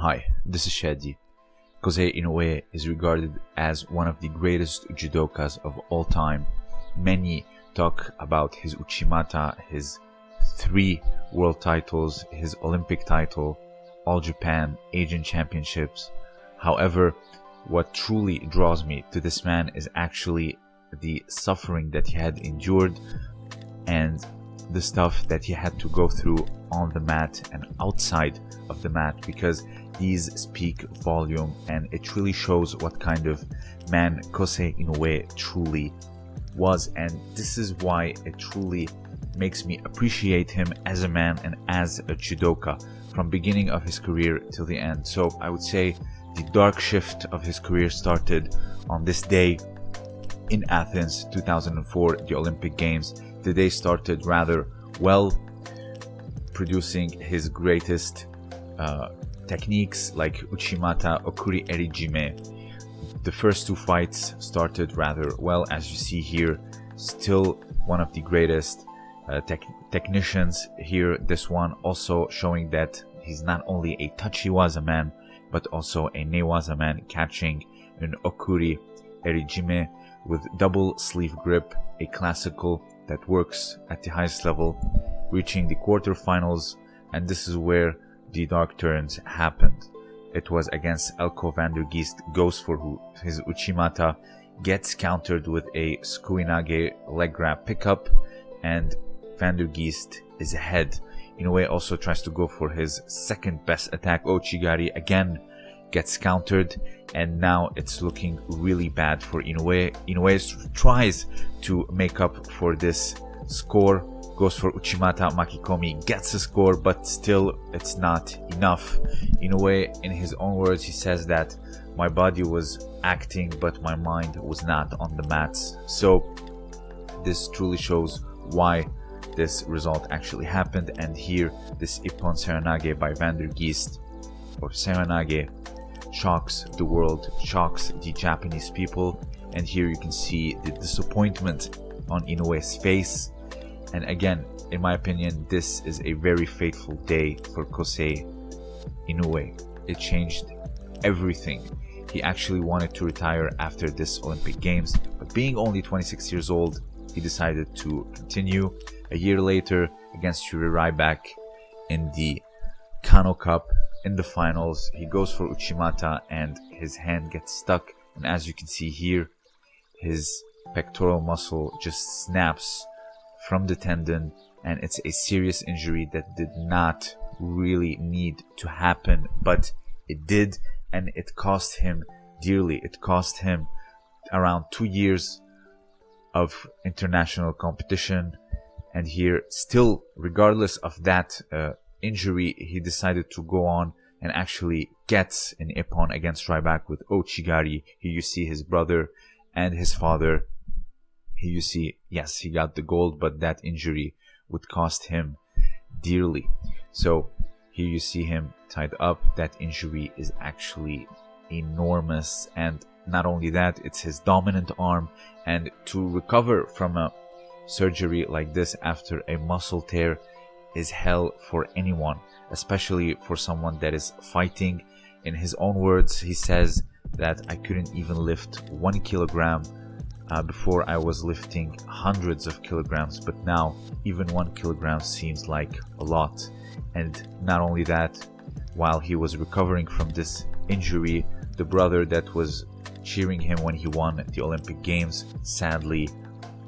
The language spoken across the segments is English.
Hi, this is Shadi. Kosei Inoue is regarded as one of the greatest judokas of all time. Many talk about his Uchimata, his three world titles, his Olympic title, All Japan, Asian Championships. However, what truly draws me to this man is actually the suffering that he had endured and the stuff that he had to go through on the mat and outside of the mat because these speak volume and it truly shows what kind of man Kosei Inoue truly was. And this is why it truly makes me appreciate him as a man and as a judoka from beginning of his career till the end. So I would say the dark shift of his career started on this day in Athens 2004 the Olympic Games. The day started rather well producing his greatest uh, techniques like Uchimata Okuri Erijime. The first two fights started rather well as you see here. Still one of the greatest uh, tech technicians here. This one also showing that he's not only a tachiwaza man but also a newaza man catching an Okuri Erijime with double sleeve grip, a classical that works at the highest level, reaching the quarterfinals and this is where the dark turns happened. It was against Elco van der Geest goes for his Uchimata gets countered with a Sukuinage leg grab pickup and van der Geest is ahead. Inoue also tries to go for his second best attack. Ouchigari again gets countered and now it's looking really bad for Inoue. Inoue tries to make up for this score goes for Uchimata Makikomi, gets a score, but still it's not enough. In a way, in his own words, he says that my body was acting, but my mind was not on the mats. So this truly shows why this result actually happened. And here, this Ippon Seoinage by Van der Geest, or Seoinage, shocks the world, shocks the Japanese people. And here you can see the disappointment on Inoue's face and again, in my opinion, this is a very fateful day for Kosei Inoue. It changed everything. He actually wanted to retire after this Olympic Games, but being only 26 years old, he decided to continue. A year later, against Yuri Rybak in the Kano Cup in the finals, he goes for Uchimata and his hand gets stuck. And as you can see here, his pectoral muscle just snaps from the tendon and it's a serious injury that did not really need to happen but it did and it cost him dearly it cost him around two years of international competition and here still regardless of that uh, injury he decided to go on and actually gets an ippon against Rybak with Ouchigari. here you see his brother and his father here you see, yes, he got the gold, but that injury would cost him dearly. So here you see him tied up. That injury is actually enormous. And not only that, it's his dominant arm. And to recover from a surgery like this after a muscle tear is hell for anyone, especially for someone that is fighting. In his own words, he says that I couldn't even lift one kilogram uh, before I was lifting hundreds of kilograms, but now even one kilogram seems like a lot. And not only that, while he was recovering from this injury, the brother that was cheering him when he won the Olympic Games sadly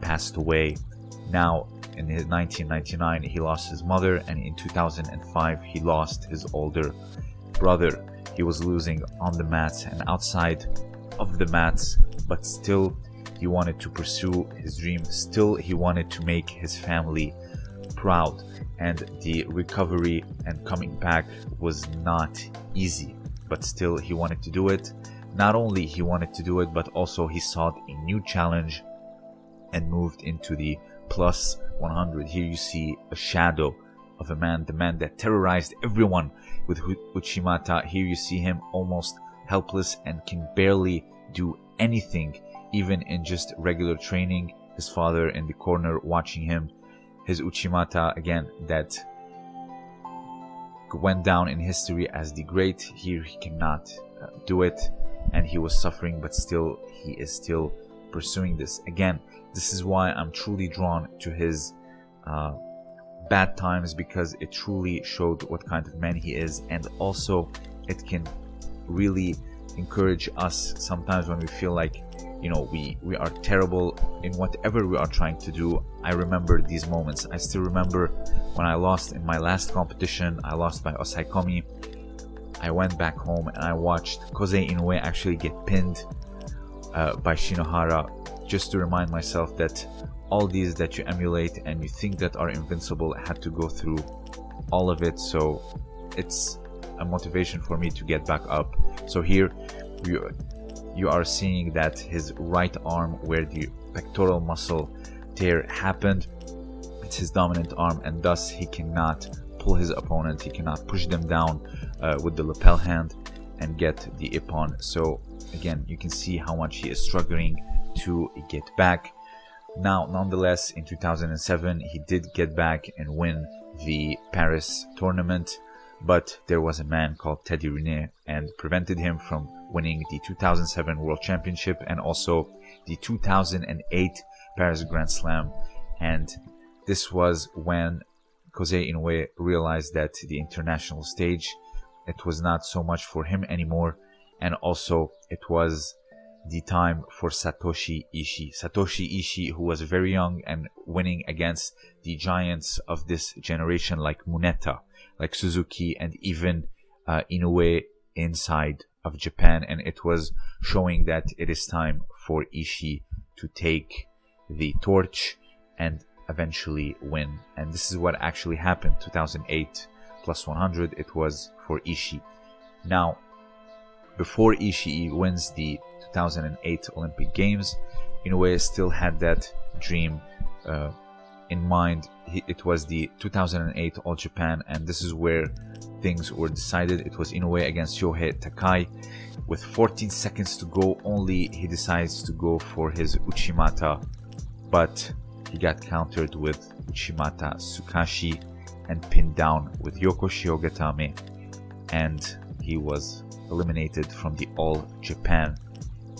passed away. Now, in 1999, he lost his mother, and in 2005, he lost his older brother. He was losing on the mats and outside of the mats, but still he wanted to pursue his dream. Still, he wanted to make his family proud. And the recovery and coming back was not easy. But still, he wanted to do it. Not only he wanted to do it, but also he sought a new challenge and moved into the plus 100. Here you see a shadow of a man, the man that terrorized everyone with Uchimata. Here you see him almost helpless and can barely do anything even in just regular training, his father in the corner watching him, his Uchimata again that went down in history as the great. Here he cannot uh, do it, and he was suffering, but still he is still pursuing this. Again, this is why I'm truly drawn to his uh, bad times because it truly showed what kind of man he is, and also it can really encourage us sometimes when we feel like you know we we are terrible in whatever we are trying to do. I remember these moments. I still remember when i lost in my last competition i lost by osaekomi. I went back home and i watched kosei inoue actually get pinned uh, by shinohara just to remind myself that all these that you emulate and you think that are invincible had to go through all of it. So it's a motivation for me to get back up. So here you are seeing that his right arm where the pectoral muscle tear happened it's his dominant arm and thus he cannot pull his opponent he cannot push them down uh, with the lapel hand and get the ippon so again you can see how much he is struggling to get back. Now nonetheless in 2007 he did get back and win the paris tournament but there was a man called Teddy Riner and prevented him from winning the 2007 World Championship and also the 2008 Paris Grand Slam. And this was when Kosei Inoue realized that the international stage it was not so much for him anymore and also it was the time for Satoshi Ishii. Satoshi Ishii, who was very young and winning against the giants of this generation like Muneta, like Suzuki, and even uh, Inoue inside of Japan. And it was showing that it is time for Ishii to take the torch and eventually win. And this is what actually happened 2008 plus 100, it was for Ishii. Now, before Ishii wins the 2008 Olympic Games, Inoue still had that dream uh, in mind. It was the 2008 All Japan, and this is where things were decided. It was Inoue against Shohei Takai. With 14 seconds to go, only he decides to go for his Uchimata, but he got countered with Uchimata Sukashi and pinned down with Yoko Shihogatame, and he was eliminated from the All Japan.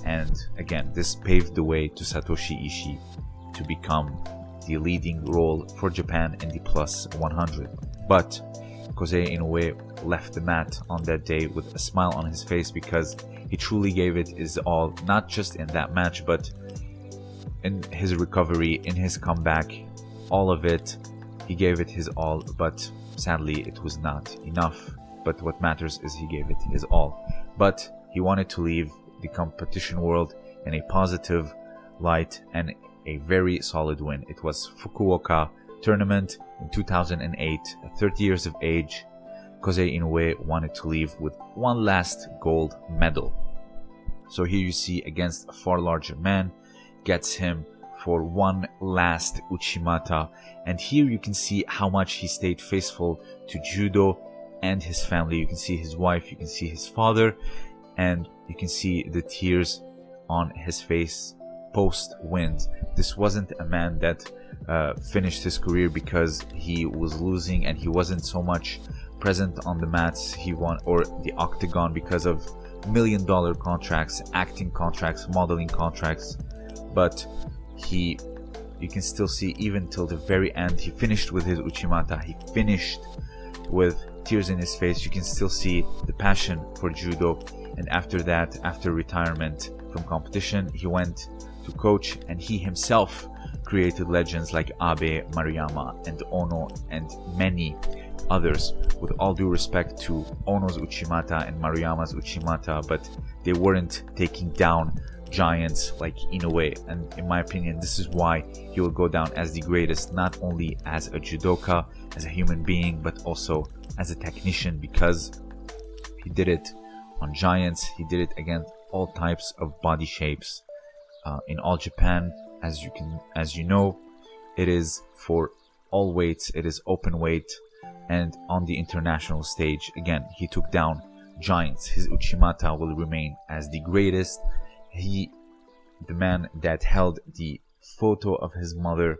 And again, this paved the way to Satoshi Ishii to become the leading role for Japan in the plus 100. But Kosei Inoue left the mat on that day with a smile on his face because he truly gave it his all, not just in that match, but in his recovery, in his comeback, all of it. He gave it his all, but sadly, it was not enough but what matters is he gave it his all. But he wanted to leave the competition world in a positive light and a very solid win. It was Fukuoka tournament in 2008, at 30 years of age. Kosei Inoue wanted to leave with one last gold medal. So here you see against a far larger man, gets him for one last Uchimata. And here you can see how much he stayed faithful to judo and his family. You can see his wife, you can see his father, and you can see the tears on his face post wins. This wasn't a man that uh, finished his career because he was losing and he wasn't so much present on the mats he won or the octagon because of million dollar contracts, acting contracts, modeling contracts, but he you can still see even till the very end he finished with his uchimata he finished with tears in his face, you can still see the passion for judo. And after that, after retirement from competition, he went to coach and he himself created legends like Abe Maruyama and Ono and many others. With all due respect to Ono's Uchimata and Maruyama's Uchimata, but they weren't taking down giants like Inoue. And in my opinion, this is why he will go down as the greatest, not only as a judoka, as a human being, but also as a technician because he did it on giants, he did it against all types of body shapes. Uh, in all Japan, as you can, as you know, it is for all weights. It is open weight, and on the international stage, again, he took down giants. His Uchimata will remain as the greatest. He, the man that held the photo of his mother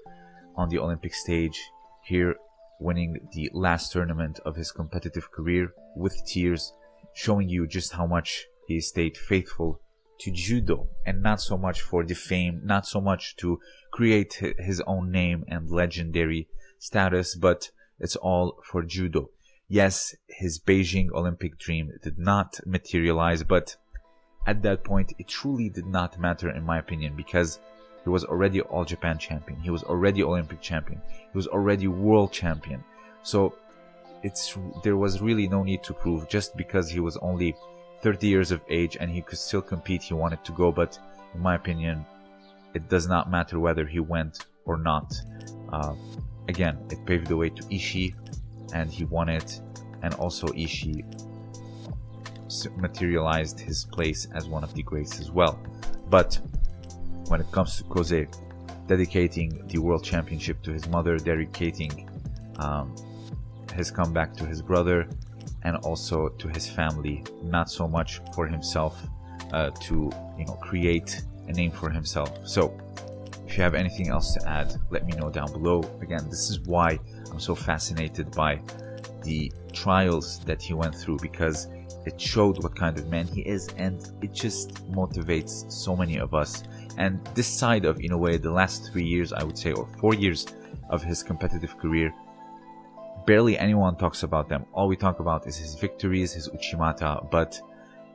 on the Olympic stage, here winning the last tournament of his competitive career with tears, showing you just how much he stayed faithful to judo and not so much for the fame, not so much to create his own name and legendary status, but it's all for judo. Yes, his Beijing Olympic dream did not materialize, but at that point, it truly did not matter in my opinion because he was already All Japan champion. He was already Olympic champion. He was already world champion. So it's there was really no need to prove just because he was only 30 years of age and he could still compete. He wanted to go, but in my opinion, it does not matter whether he went or not. Uh, again, it paved the way to Ishii, and he won it, and also Ishii materialized his place as one of the greats as well. But when it comes to Kosei, dedicating the world championship to his mother, dedicating um, his comeback to his brother, and also to his family, not so much for himself uh, to you know create a name for himself. So if you have anything else to add, let me know down below. Again, this is why I'm so fascinated by the trials that he went through because it showed what kind of man he is and it just motivates so many of us and this side of in a way the last three years i would say or four years of his competitive career barely anyone talks about them. All we talk about is his victories his uchimata but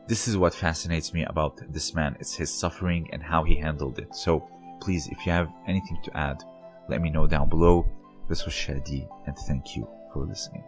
this is what fascinates me about this man. It's his suffering and how he handled it. So please if you have anything to add let me know down below. This was shadi and thank you for listening